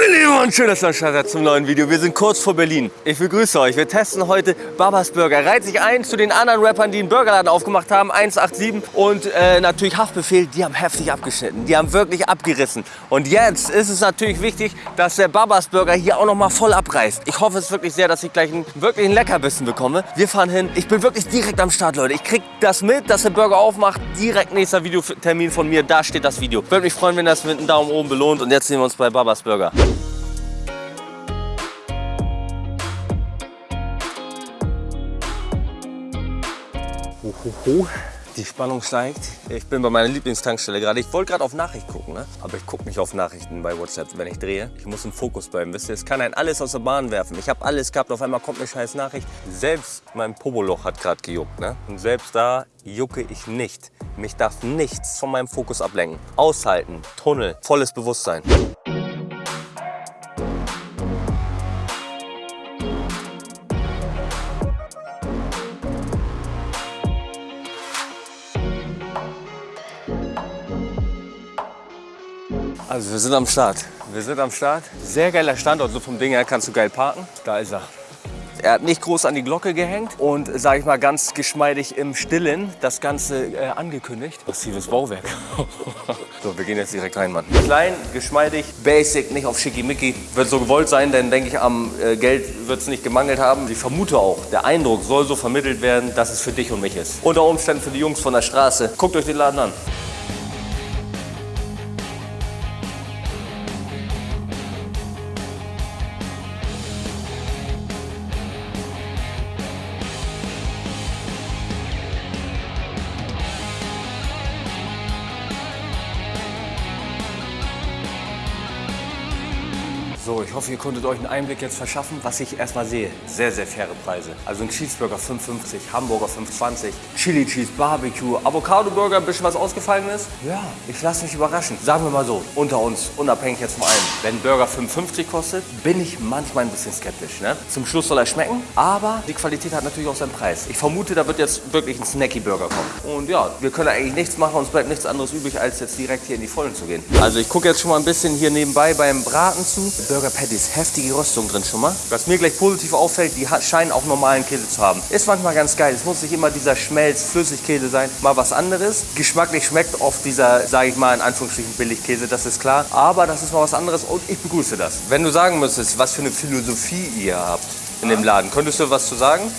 Meine Lieben und schön, dass ihr am zum neuen Video. Wir sind kurz vor Berlin. Ich begrüße euch. Wir testen heute Babas Burger. Reiht sich ein zu den anderen Rappern, die einen Burgerladen aufgemacht haben. 187 und äh, natürlich Haftbefehl. Die haben heftig abgeschnitten. Die haben wirklich abgerissen. Und jetzt ist es natürlich wichtig, dass der Babas Burger hier auch noch mal voll abreißt. Ich hoffe es wirklich sehr, dass ich gleich einen wirklich einen Leckerbissen bekomme. Wir fahren hin. Ich bin wirklich direkt am Start, Leute. Ich krieg das mit, dass der Burger aufmacht. Direkt nächster Videotermin von mir. Da steht das Video. Würde mich freuen, wenn das mit einem Daumen oben belohnt. Und jetzt sehen wir uns bei Babas Burger. Hohoho. Die Spannung steigt. Ich bin bei meiner Lieblingstankstelle gerade. Ich wollte gerade auf Nachricht gucken, ne? aber ich gucke nicht auf Nachrichten bei WhatsApp, wenn ich drehe. Ich muss im Fokus bleiben, wisst ihr? Es kann ein alles aus der Bahn werfen. Ich habe alles gehabt, auf einmal kommt eine scheiß Nachricht. Selbst mein Poboloch hat gerade gejuckt. Ne? Und selbst da jucke ich nicht. Mich darf nichts von meinem Fokus ablenken. Aushalten, Tunnel, volles Bewusstsein. Also wir sind am Start. Wir sind am Start. Sehr geiler Standort, so vom Ding her kannst du geil parken. Da ist er. Er hat nicht groß an die Glocke gehängt und, sage ich mal, ganz geschmeidig im Stillen das Ganze äh, angekündigt. Massives Bauwerk. so, wir gehen jetzt direkt rein, Mann. Klein, geschmeidig, basic, nicht auf schickimicki. Wird so gewollt sein, denn denke ich, am äh, Geld wird es nicht gemangelt haben. Ich vermute auch, der Eindruck soll so vermittelt werden, dass es für dich und mich ist. Unter Umständen für die Jungs von der Straße. Guckt euch den Laden an. So, ich hoffe, ihr konntet euch einen Einblick jetzt verschaffen, was ich erstmal sehe. Sehr, sehr faire Preise. Also ein Cheeseburger 5,50, Hamburger 5,20, Chili Cheese, Barbecue, Avocado Burger, ein bisschen was ausgefallen ist. Ja, ich lasse mich überraschen. Sagen wir mal so, unter uns, unabhängig jetzt von allem. Wenn Burger 5,50 kostet, bin ich manchmal ein bisschen skeptisch. Ne? Zum Schluss soll er schmecken, aber die Qualität hat natürlich auch seinen Preis. Ich vermute, da wird jetzt wirklich ein Snacky-Burger kommen. Und ja, wir können eigentlich nichts machen, uns bleibt nichts anderes übrig, als jetzt direkt hier in die Vollen zu gehen. Also ich gucke jetzt schon mal ein bisschen hier nebenbei beim Braten zu. Burger Patties, heftige Röstung drin schon mal. Was mir gleich positiv auffällt, die scheinen auch normalen Käse zu haben. Ist manchmal ganz geil. Es muss nicht immer dieser Schmelz-Flüssigkäse sein, mal was anderes. Geschmacklich schmeckt oft dieser, sage ich mal in Anführungsstrichen, Billigkäse, das ist klar. Aber das ist mal was anderes und ich begrüße das. Wenn du sagen müsstest, was für eine Philosophie ihr habt in dem Laden, könntest du was zu sagen?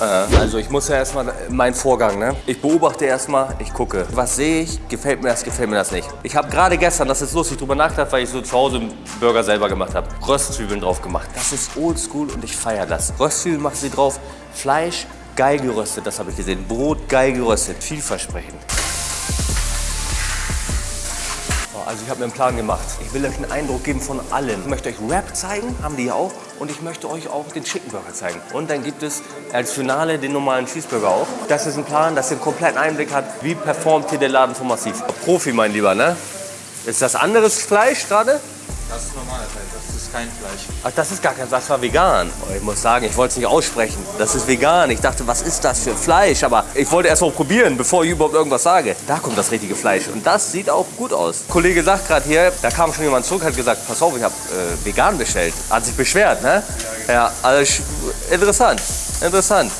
Also ich muss ja erstmal meinen Vorgang, ne? Ich beobachte erstmal, ich gucke. Was sehe ich? Gefällt mir das, gefällt mir das nicht. Ich habe gerade gestern, das ist lustig, drüber nachgedacht, weil ich so zu Hause einen Burger selber gemacht habe. Röstzwiebeln drauf gemacht. Das ist oldschool und ich feiere das. Röstzwiebeln machen sie drauf. Fleisch, geil geröstet, das habe ich gesehen. Brot, geil geröstet. Vielversprechend. Also ich habe mir einen Plan gemacht. Ich will euch einen Eindruck geben von allem. Ich möchte euch Rap zeigen, haben die ja auch. Und ich möchte euch auch den Chicken Burger zeigen. Und dann gibt es als Finale den normalen Cheeseburger auch. Das ist ein Plan, dass ihr einen kompletten Einblick habt, wie performt hier der Laden von Massiv. Profi, mein Lieber, ne? Ist das anderes Fleisch gerade? Das ist das ist kein Fleisch. Ach, das ist gar kein, das war vegan. Oh, ich muss sagen, ich wollte es nicht aussprechen. Das ist vegan. Ich dachte, was ist das für Fleisch? Aber ich wollte erst mal probieren, bevor ich überhaupt irgendwas sage. Da kommt das richtige Fleisch und das sieht auch gut aus. Ein Kollege sagt gerade hier, da kam schon jemand zurück, hat gesagt, pass auf, ich habe äh, vegan bestellt. Hat sich beschwert, ne? Ja, ja also interessant, interessant.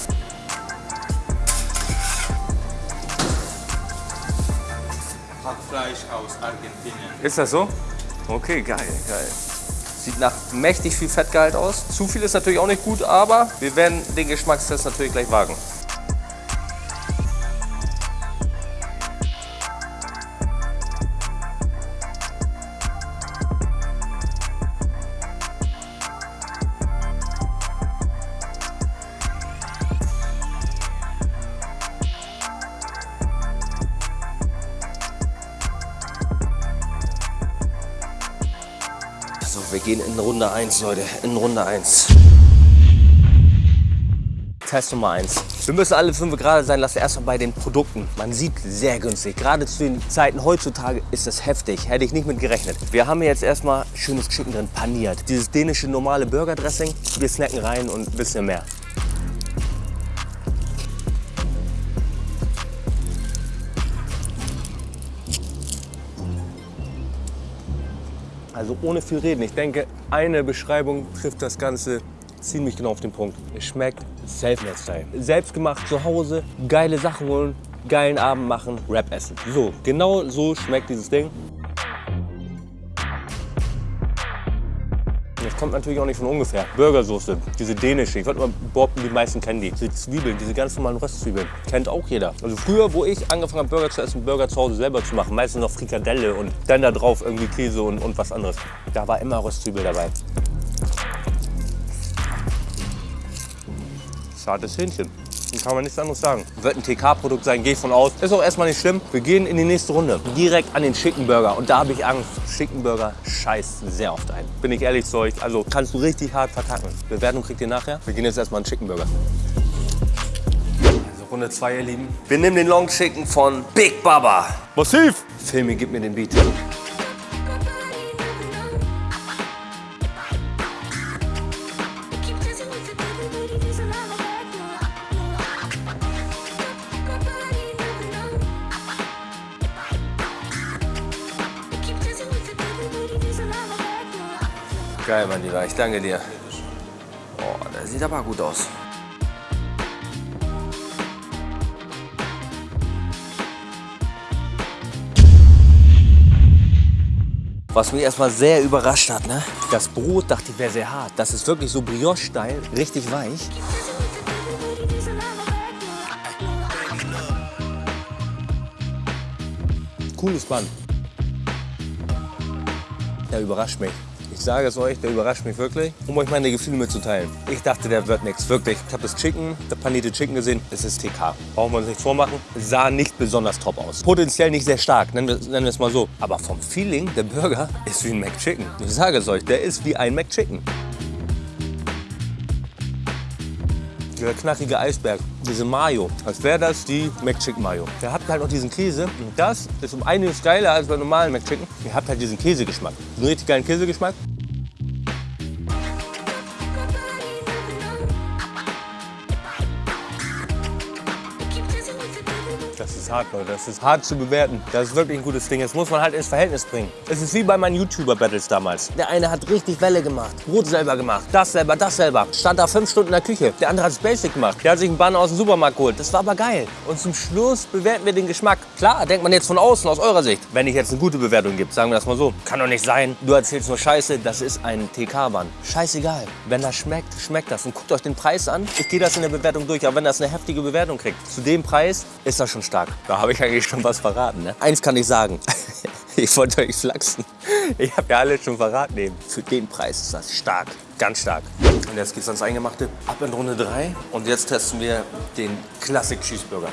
Hackfleisch aus Argentinien. Ist das so? Okay, geil, geil. Sieht nach mächtig viel Fettgehalt aus. Zu viel ist natürlich auch nicht gut, aber wir werden den Geschmackstest natürlich gleich wagen. Wir gehen in Runde 1, Leute. In Runde 1. Test Nummer 1. Wir müssen alle fünf gerade sein lassen. Erstmal bei den Produkten. Man sieht sehr günstig. Gerade zu den Zeiten heutzutage ist das heftig. Hätte ich nicht mit gerechnet. Wir haben hier jetzt erstmal schönes Chicken drin, paniert. Dieses dänische normale Burger-Dressing. Wir snacken rein und ein bisschen mehr. Also ohne viel reden. Ich denke, eine Beschreibung trifft das Ganze ziemlich genau auf den Punkt. Es schmeckt Self-Made-Style. Selbstgemacht zu Hause, geile Sachen holen, geilen Abend machen, Rap essen. So, genau so schmeckt dieses Ding. Kommt natürlich auch nicht von ungefähr. Burgersoße, diese dänische, ich würde mal behaupten, die meisten kennen die. Diese Zwiebeln, diese ganz normalen Röstzwiebeln, kennt auch jeder. Also früher, wo ich angefangen habe, Burger zu essen, Burger zu Hause selber zu machen, meistens noch Frikadelle und dann da drauf irgendwie Käse und, und was anderes. Da war immer Röstzwiebel dabei. Zartes Hähnchen. Kann man nichts anderes sagen. Wird ein TK-Produkt sein, gehe ich von aus. Ist auch erstmal nicht schlimm. Wir gehen in die nächste Runde. Direkt an den Chicken Burger. Und da habe ich Angst. Chicken Burger scheißt sehr oft ein. Bin ich ehrlich zu euch. Also kannst du richtig hart verkacken. Bewertung kriegt ihr nachher. Wir gehen jetzt erstmal an den Chicken Burger. Also Runde 2, ihr Lieben. Wir nehmen den Long Chicken von Big Baba. Massiv! Filmi, gib mir den Beat. Geil, mein Lieber, ich danke dir. Oh, der sieht aber gut aus. Was mich erstmal sehr überrascht hat, ne? Das Brot dachte ich wäre sehr hart. Das ist wirklich so Brioche-Style, richtig weich. Cooles Band. Der überrascht mich. Ich sage es euch, der überrascht mich wirklich, um euch meine Gefühle mitzuteilen. Ich dachte, der wird nichts, wirklich. Ich habe das Chicken, das panierte Chicken gesehen, es ist TK. Brauchen wir uns nicht vormachen, sah nicht besonders top aus. Potenziell nicht sehr stark, nennen wir, nennen wir es mal so. Aber vom Feeling, der Burger ist wie ein McChicken. Ich sage es euch, der ist wie ein McChicken. Dieser knackige Eisberg, diese Mayo, als wäre das die McChicken Mayo. Der hat halt noch diesen Käse und das ist um einiges geiler als bei normalen McChicken. Ihr habt halt diesen Käsegeschmack, einen richtig geilen Käsegeschmack. Ist hart, Leute. Das ist hart zu bewerten. Das ist wirklich ein gutes Ding. Das muss man halt ins Verhältnis bringen. Es ist wie bei meinen YouTuber-Battles damals. Der eine hat richtig Welle gemacht, Brot selber gemacht, das selber, das selber. Stand da fünf Stunden in der Küche. Der andere hat es Basic gemacht. Der hat sich einen Banner aus dem Supermarkt geholt. Das war aber geil. Und zum Schluss bewerten wir den Geschmack. Klar, denkt man jetzt von außen, aus eurer Sicht. Wenn ich jetzt eine gute Bewertung gibt, sagen wir das mal so. Kann doch nicht sein. Du erzählst nur Scheiße, das ist ein TK-Bann. Scheißegal. Wenn das schmeckt, schmeckt das. Und guckt euch den Preis an. Ich gehe das in der Bewertung durch. Aber wenn das eine heftige Bewertung kriegt, zu dem Preis ist das schon stark. Da habe ich eigentlich schon was verraten. Ne? Eins kann ich sagen. ich wollte euch flachsen. Ich habe ja alles schon verraten eben. Für den Preis ist das stark. Ganz stark. Und jetzt geht's ans Eingemachte. Ab in Runde 3. Und jetzt testen wir den Classic Cheeseburger.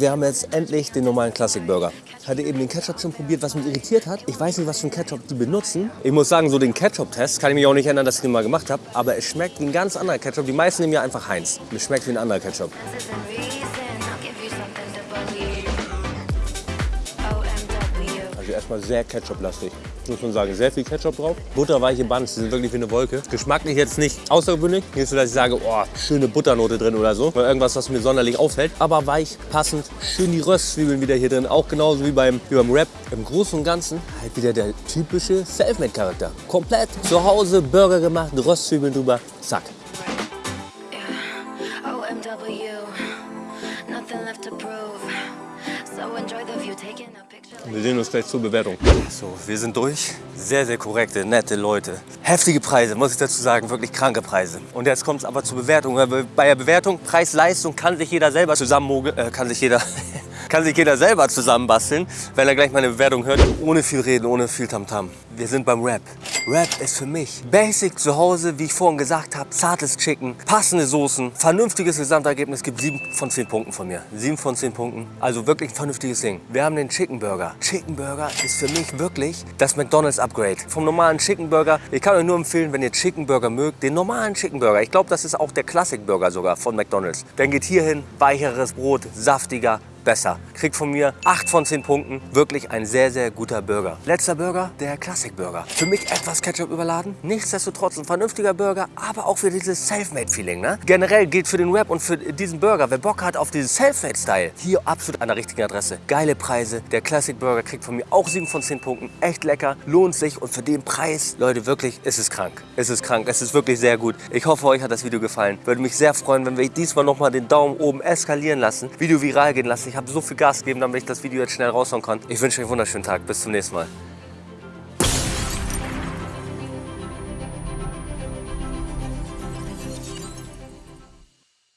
Wir haben jetzt endlich den normalen Classic Burger. Ich hatte eben den Ketchup schon probiert, was mich irritiert hat. Ich weiß nicht, was für einen Ketchup die benutzen. Ich muss sagen, so den Ketchup-Test kann ich mich auch nicht erinnern, dass ich den mal gemacht habe. Aber es schmeckt wie ein ganz anderer Ketchup. Die meisten nehmen ja einfach Heinz. Es schmeckt wie ein anderer Ketchup. Also erstmal sehr Ketchup-lastig. Muss man sagen, sehr viel Ketchup drauf. Butterweiche Buns, die sind wirklich wie eine Wolke. Geschmacklich jetzt nicht außergewöhnlich. Nicht so, dass ich sage, oh, schöne Butternote drin oder so. Oder irgendwas, was mir sonderlich auffällt. Aber weich, passend. Schön die Röstzwiebeln wieder hier drin. Auch genauso wie beim, wie beim Rap. Im Großen und Ganzen halt wieder der typische Selfmade-Charakter. Komplett zu Hause Burger gemacht, Röstzwiebeln drüber. Zack. Wir sehen uns gleich zur Bewertung. So, wir sind durch. Sehr, sehr korrekte, nette Leute. Heftige Preise, muss ich dazu sagen, wirklich kranke Preise. Und jetzt kommt es aber zur Bewertung. Bei der Bewertung, Preis-Leistung kann sich jeder selber zusammenmogeln, äh, kann sich jeder, Kann sich jeder selber zusammenbasteln, wenn er gleich meine Bewertung hört. Ohne viel reden, ohne viel Tamtam. Wir sind beim Rap. Rap ist für mich Basic zu Hause, wie ich vorhin gesagt habe. Zartes Chicken, passende Soßen, vernünftiges Gesamtergebnis. Gibt 7 von 10 Punkten von mir. 7 von 10 Punkten. Also wirklich ein vernünftiges Ding. Wir haben den Chicken Burger. Chicken Burger ist für mich wirklich das McDonald's Upgrade. Vom normalen Chicken Burger. Ich kann euch nur empfehlen, wenn ihr Chicken Burger mögt, den normalen Chicken Burger. Ich glaube, das ist auch der Classic Burger sogar von McDonald's. Dann geht hier hin, weicheres Brot, saftiger, besser. Kriegt von mir 8 von 10 Punkten. Wirklich ein sehr, sehr guter Burger. Letzter Burger, der Classic Burger. Für mich etwas Ketchup überladen. Nichtsdestotrotz ein vernünftiger Burger, aber auch für dieses Selfmade-Feeling. Ne? Generell gilt für den Rap und für diesen Burger, wer Bock hat auf diesen Selfmade-Style, hier absolut an der richtigen Adresse. Geile Preise. Der Classic Burger kriegt von mir auch 7 von 10 Punkten. Echt lecker, lohnt sich und für den Preis, Leute, wirklich, ist es krank. Es ist krank, es ist wirklich sehr gut. Ich hoffe, euch hat das Video gefallen. Würde mich sehr freuen, wenn wir diesmal nochmal den Daumen oben eskalieren lassen, Video viral gehen lassen. Ich habe so viel Gas gegeben, damit ich das Video jetzt schnell raushauen kann. Ich wünsche euch einen wunderschönen Tag. Bis zum nächsten Mal.